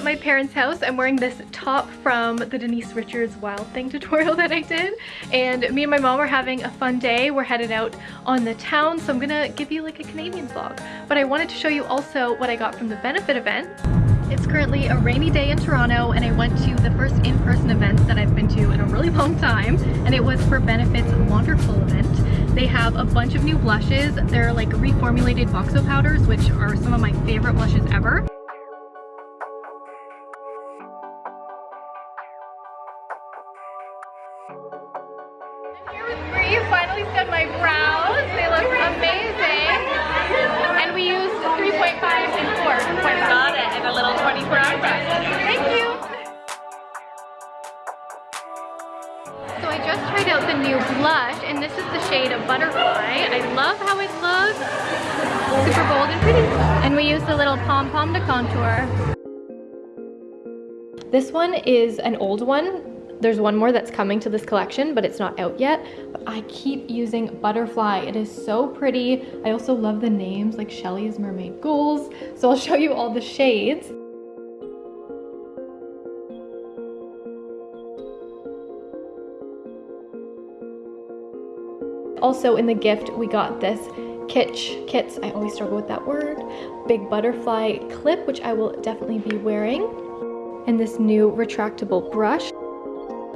at my parents' house. I'm wearing this top from the Denise Richards Wild Thing tutorial that I did. And me and my mom are having a fun day. We're headed out on the town, so I'm gonna give you like a Canadian vlog. But I wanted to show you also what I got from the benefit event. It's currently a rainy day in Toronto and I went to the first in-person event that I've been to in a really long time and it was for Benefit's Wonderful event. They have a bunch of new blushes. They're like reformulated Box O' powders which are some of my favorite blushes ever. Out the new blush, and this is the shade of Butterfly. I love how it looks. Super bold and pretty. And we use the little pom-pom to contour. This one is an old one there's one more that's coming to this collection, but it's not out yet. But I keep using Butterfly. It is so pretty. I also love the names like Shelly's Mermaid Goals. So I'll show you all the shades. Also in the gift, we got this Kitsch Kits, I always struggle with that word, big butterfly clip, which I will definitely be wearing, and this new retractable brush.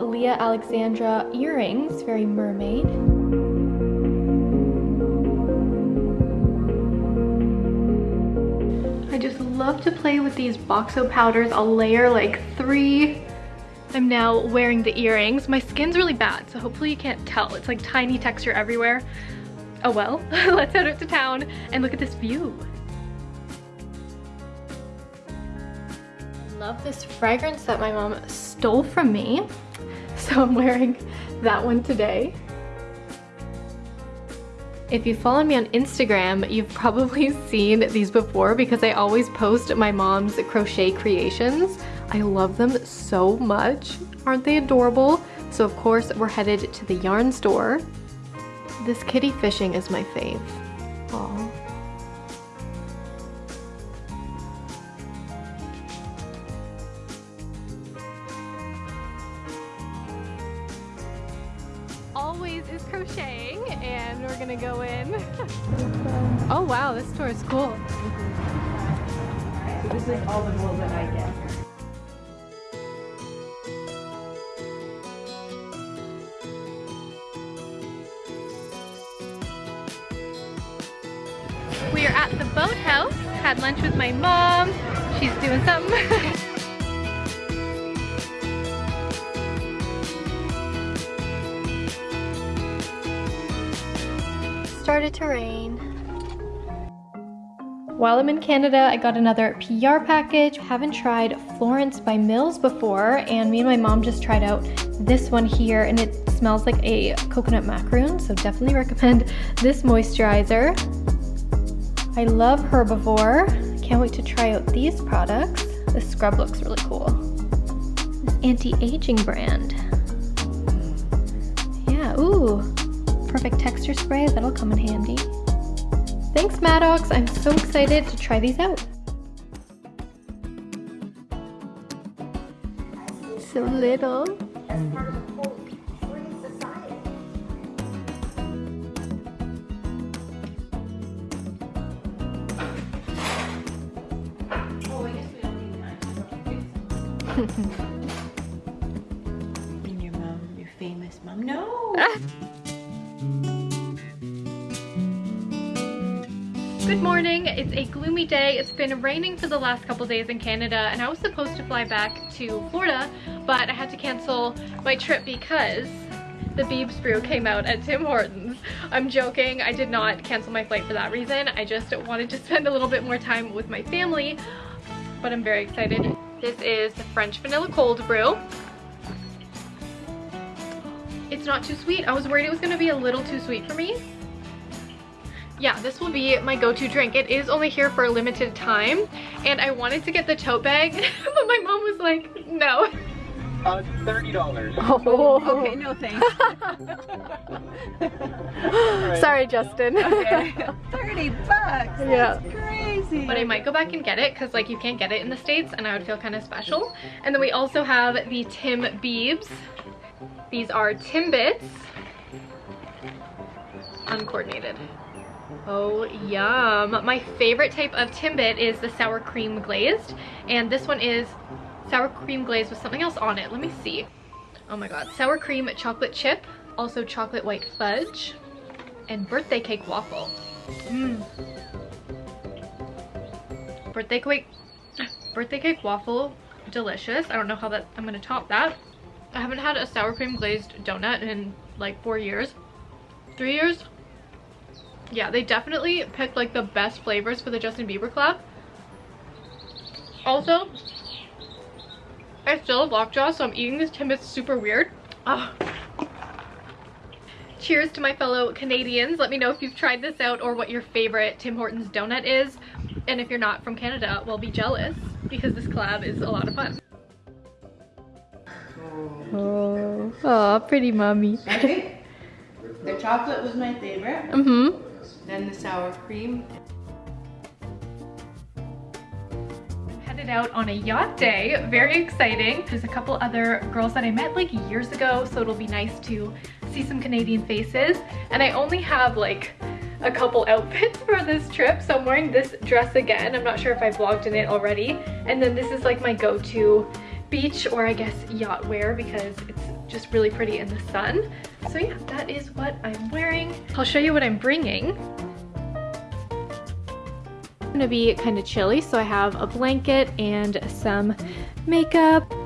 Leah Alexandra earrings, very mermaid. I just love to play with these Box O' powders. I'll layer like three. I'm now wearing the earrings. My skin's really bad, so hopefully you can't tell. It's like tiny texture everywhere. Oh well, let's head out to town and look at this view. Love this fragrance that my mom stole from me. So I'm wearing that one today. If you follow me on Instagram, you've probably seen these before because I always post my mom's crochet creations. I love them so much. Aren't they adorable? So of course, we're headed to the yarn store. This kitty fishing is my fave. Aww. always is crocheting and we're gonna go in. oh wow, this store is cool. So this is all the wool that I get. We are at the boathouse, had lunch with my mom. She's doing something. started to rain. While I'm in Canada, I got another PR package. Haven't tried Florence by Mills before, and me and my mom just tried out this one here, and it smells like a coconut macaroon, so definitely recommend this moisturizer. I love Herbivore. Can't wait to try out these products. This scrub looks really cool. Anti-aging brand. Yeah, ooh, perfect texture spray. That'll come in handy. Thanks, Maddox. I'm so excited to try these out. So little. your mom, your famous mom. No! Good morning. It's a gloomy day. It's been raining for the last couple days in Canada and I was supposed to fly back to Florida, but I had to cancel my trip because the Biebs brew came out at Tim Hortons. I'm joking. I did not cancel my flight for that reason. I just wanted to spend a little bit more time with my family, but I'm very excited. This is the French Vanilla Cold Brew. It's not too sweet. I was worried it was going to be a little too sweet for me, yeah, this will be my go-to drink. It is only here for a limited time, and I wanted to get the tote bag, but my mom was like, no. Uh, thirty dollars. Oh, Okay, no thanks. sorry, Justin. Okay. 30 bucks. Yeah. Crazy. But I might go back and get it because like you can't get it in the States and I would feel kind of special. And then we also have the Tim Biebs. These are Timbits. Uncoordinated. Oh, yum. My favorite type of Timbit is the sour cream glazed. And this one is sour cream glazed with something else on it. Let me see. Oh my god. Sour cream chocolate chip. Also chocolate white fudge. And birthday cake waffle. Mmm birthday cake birthday cake waffle delicious. I don't know how that i'm gonna top that. I haven't had a sour cream glazed donut in like four years. Three years? Yeah they definitely picked like the best flavors for the justin bieber club also i still have lockjaw so i'm eating this timbits super weird. Cheers to my fellow Canadians. Let me know if you've tried this out or what your favorite Tim Hortons donut is. And if you're not from Canada, well be jealous because this collab is a lot of fun. Oh, oh pretty mommy. I think the chocolate was my favorite. Mm-hmm. Then the sour cream. Headed out on a yacht day. Very exciting. There's a couple other girls that I met like years ago, so it'll be nice to see some Canadian faces. And I only have like a couple outfits for this trip. So I'm wearing this dress again. I'm not sure if I vlogged in it already. And then this is like my go-to beach or I guess yacht wear because it's just really pretty in the sun. So yeah, that is what I'm wearing. I'll show you what I'm bringing. It's gonna be kind of chilly, so I have a blanket and some makeup.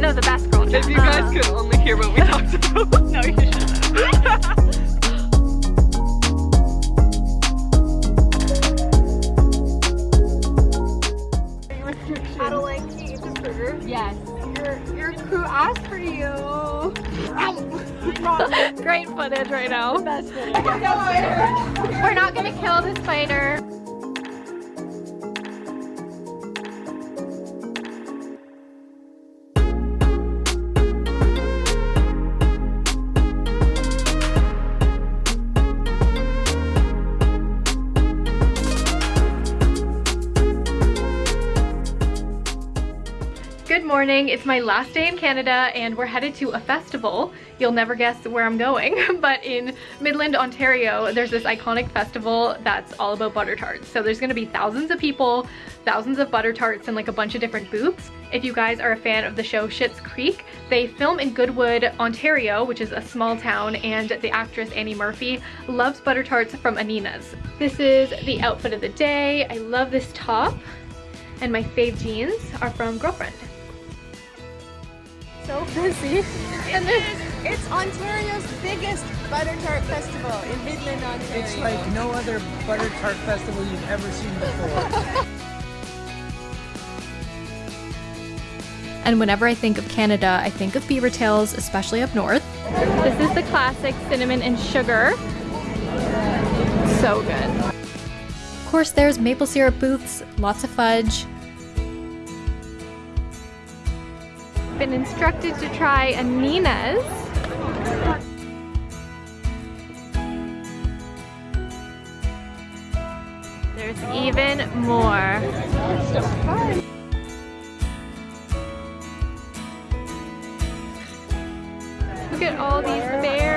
No, the best girl chat. If you guys could only hear what we talked about. no, you shouldn't. Adelaide, can you use the burger? Yes. Your, your crew asked for you. Great footage right now. Best footage. We're not gonna kill the spider. Good morning, it's my last day in Canada and we're headed to a festival. You'll never guess where I'm going, but in Midland, Ontario, there's this iconic festival that's all about butter tarts. So there's gonna be thousands of people, thousands of butter tarts and like a bunch of different booths. If you guys are a fan of the show Schitt's Creek, they film in Goodwood, Ontario, which is a small town, and the actress Annie Murphy loves butter tarts from Anina's. This is the outfit of the day. I love this top, and my fave jeans are from Girlfriend. So busy. And it's, it's Ontario's biggest butter tart festival in Midland, Ontario. It's like no other butter tart festival you've ever seen before. And whenever I think of Canada, I think of beaver tails, especially up north. This is the classic cinnamon and sugar. So good. Of course, there's maple syrup booths, lots of fudge. Been instructed to try Anina's. There's even more. Look at all these bears.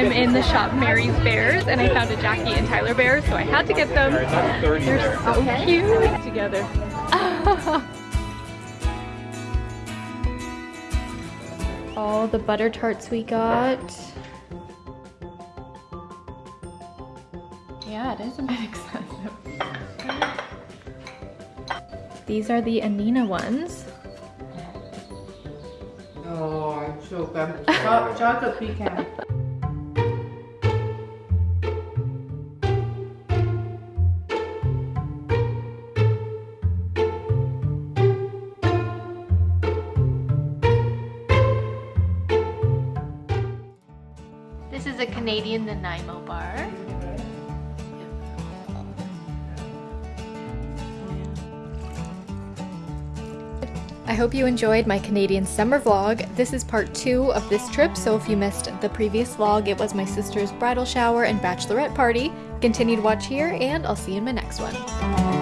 I'm in the shop Mary's Bears and I found a Jackie and Tyler bear, so I had to get them. They're so cute together. all the butter tarts we got. Yeah, it is a bit excessive. These are the Anina ones. Oh, I'm so. Chocolate pecan. Canadian Nanaimo bar. I hope you enjoyed my Canadian summer vlog. This is part two of this trip, so if you missed the previous vlog, it was my sister's bridal shower and bachelorette party. Continue to watch here, and I'll see you in my next one.